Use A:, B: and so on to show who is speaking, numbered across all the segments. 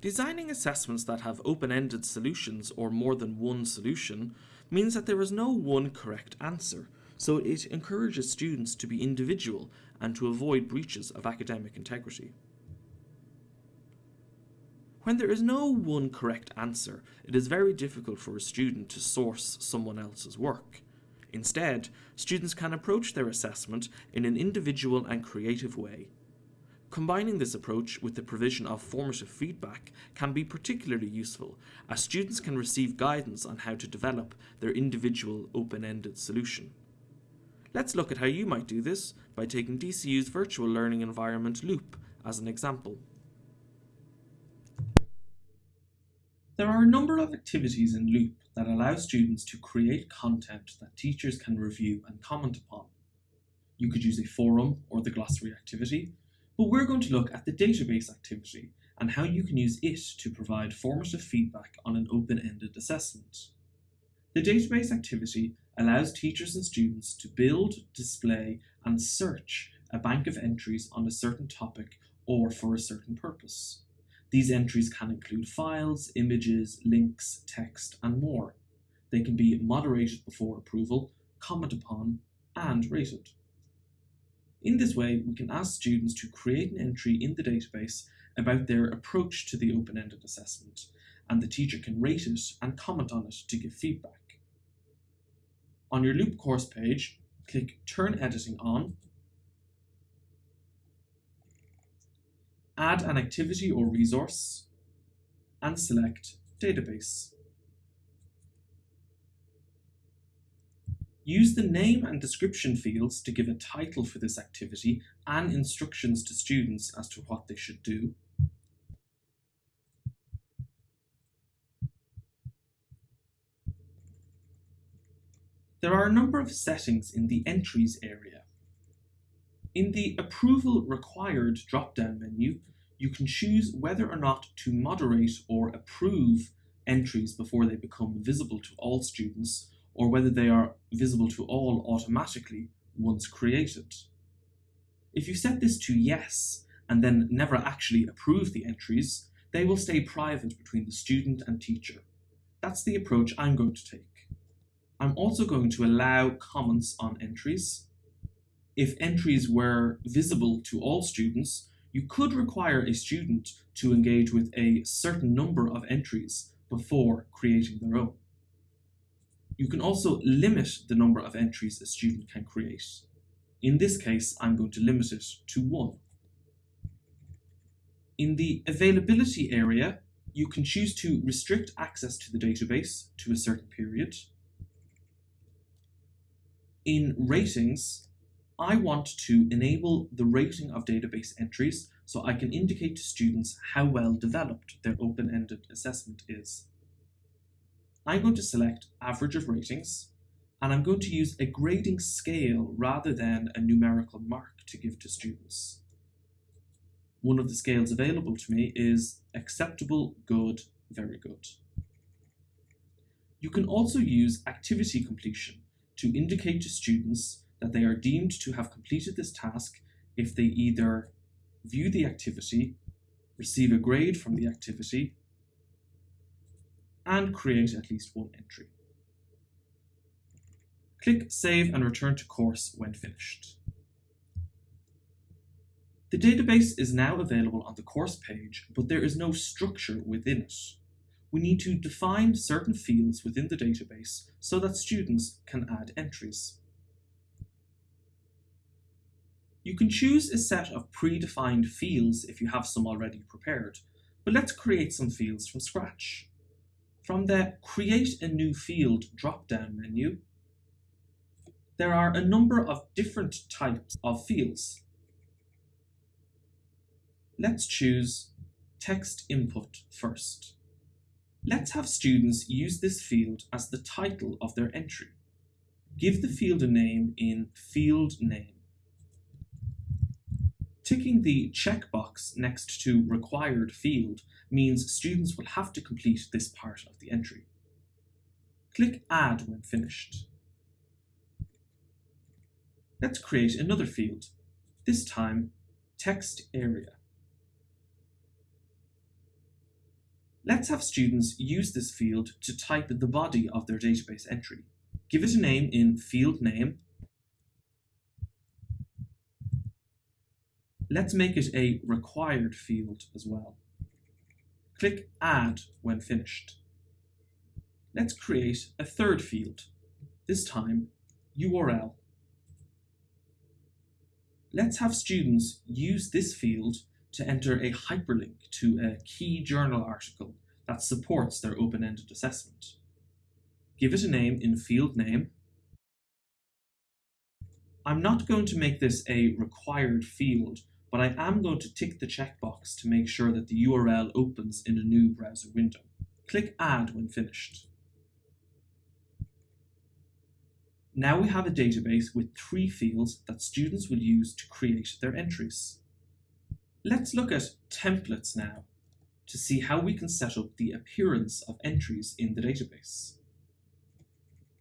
A: Designing assessments that have open-ended solutions or more than one solution means that there is no one correct answer, so it encourages students to be individual and to avoid breaches of academic integrity. When there is no one correct answer, it is very difficult for a student to source someone else's work. Instead, students can approach their assessment in an individual and creative way. Combining this approach with the provision of formative feedback can be particularly useful, as students can receive guidance on how to develop their individual open-ended solution. Let's look at how you might do this by taking DCU's virtual learning environment Loop as an example. There are a number of activities in Loop that allow students to create content that teachers can review and comment upon. You could use a forum or the glossary activity, but we're going to look at the database activity and how you can use it to provide formative feedback on an open-ended assessment. The database activity allows teachers and students to build, display, and search a bank of entries on a certain topic or for a certain purpose. These entries can include files, images, links, text, and more. They can be moderated before approval, commented upon, and rated. In this way, we can ask students to create an entry in the database about their approach to the open-ended assessment, and the teacher can rate it and comment on it to give feedback. On your Loop course page, click Turn Editing On add an activity or resource, and select Database. Use the name and description fields to give a title for this activity and instructions to students as to what they should do. There are a number of settings in the Entries area. In the Approval Required drop-down menu, you can choose whether or not to moderate or approve entries before they become visible to all students, or whether they are visible to all automatically once created. If you set this to yes, and then never actually approve the entries, they will stay private between the student and teacher. That's the approach I'm going to take. I'm also going to allow comments on entries, if entries were visible to all students, you could require a student to engage with a certain number of entries before creating their own. You can also limit the number of entries a student can create. In this case, I'm going to limit it to one. In the availability area, you can choose to restrict access to the database to a certain period. In ratings, I want to enable the rating of database entries so I can indicate to students how well developed their open-ended assessment is. I'm going to select average of ratings and I'm going to use a grading scale rather than a numerical mark to give to students. One of the scales available to me is acceptable, good, very good. You can also use activity completion to indicate to students that they are deemed to have completed this task if they either view the activity, receive a grade from the activity, and create at least one entry. Click Save and return to course when finished. The database is now available on the course page, but there is no structure within it. We need to define certain fields within the database so that students can add entries. You can choose a set of predefined fields if you have some already prepared, but let's create some fields from scratch. From the Create a New Field drop-down menu, there are a number of different types of fields. Let's choose Text Input first. Let's have students use this field as the title of their entry. Give the field a name in Field Name. Ticking the checkbox next to required field means students will have to complete this part of the entry. Click Add when finished. Let's create another field, this time text area. Let's have students use this field to type the body of their database entry. Give it a name in field name. Let's make it a required field as well. Click Add when finished. Let's create a third field, this time URL. Let's have students use this field to enter a hyperlink to a key journal article that supports their open-ended assessment. Give it a name in field name. I'm not going to make this a required field, but I am going to tick the checkbox to make sure that the URL opens in a new browser window. Click Add when finished. Now we have a database with three fields that students will use to create their entries. Let's look at templates now to see how we can set up the appearance of entries in the database.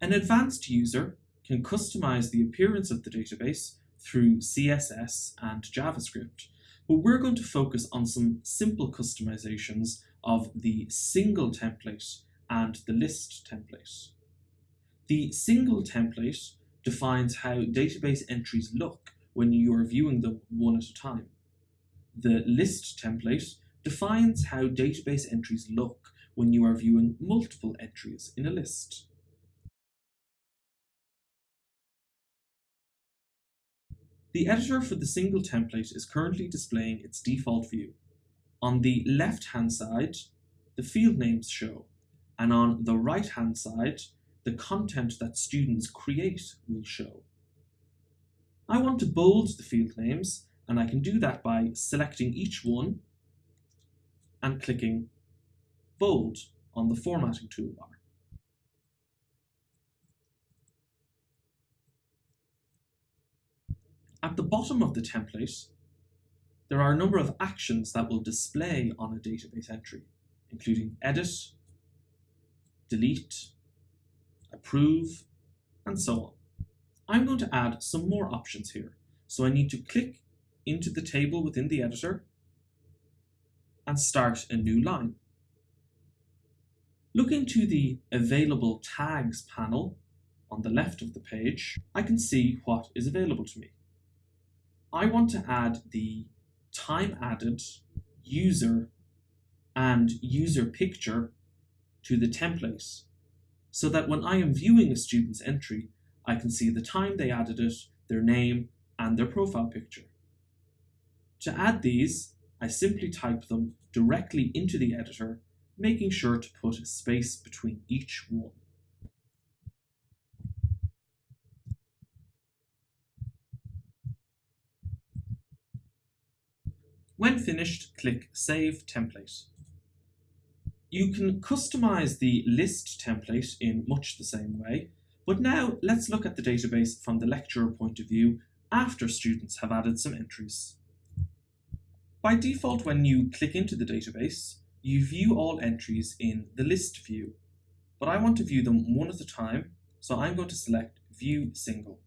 A: An advanced user can customize the appearance of the database through CSS and JavaScript, but we're going to focus on some simple customizations of the single template and the list template. The single template defines how database entries look when you are viewing them one at a time. The list template defines how database entries look when you are viewing multiple entries in a list. The editor for the single template is currently displaying its default view. On the left-hand side, the field names show, and on the right-hand side, the content that students create will show. I want to bold the field names and I can do that by selecting each one and clicking bold on the formatting toolbar. At the bottom of the template, there are a number of actions that will display on a database entry, including edit, delete, approve, and so on. I'm going to add some more options here. So I need to click into the table within the editor and start a new line. Looking to the Available Tags panel on the left of the page, I can see what is available to me. I want to add the time added user and user picture to the template so that when I am viewing a student's entry, I can see the time they added it, their name, and their profile picture. To add these, I simply type them directly into the editor, making sure to put a space between each one. When finished, click Save Template. You can customize the list template in much the same way, but now let's look at the database from the lecturer point of view after students have added some entries. By default, when you click into the database, you view all entries in the list view, but I want to view them one at a time, so I'm going to select View Single.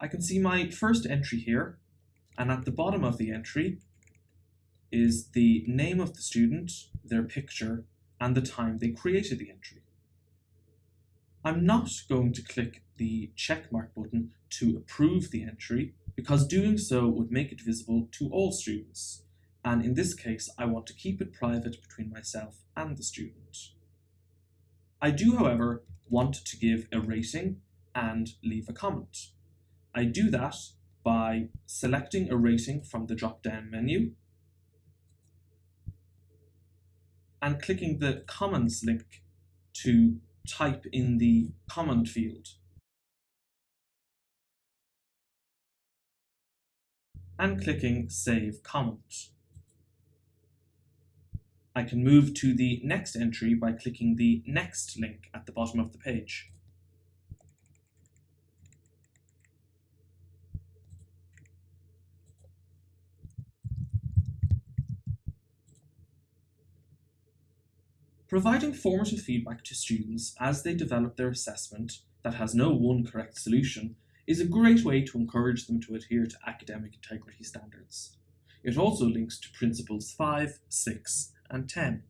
A: I can see my first entry here, and at the bottom of the entry, is the name of the student, their picture, and the time they created the entry. I'm not going to click the checkmark button to approve the entry because doing so would make it visible to all students. And in this case, I want to keep it private between myself and the student. I do, however, want to give a rating and leave a comment. I do that by selecting a rating from the drop-down menu and clicking the comments link to type in the comment field. and clicking Save Comment. I can move to the next entry by clicking the Next link at the bottom of the page. Providing formative feedback to students as they develop their assessment that has no one correct solution is a great way to encourage them to adhere to academic integrity standards. It also links to Principles 5, 6 and 10.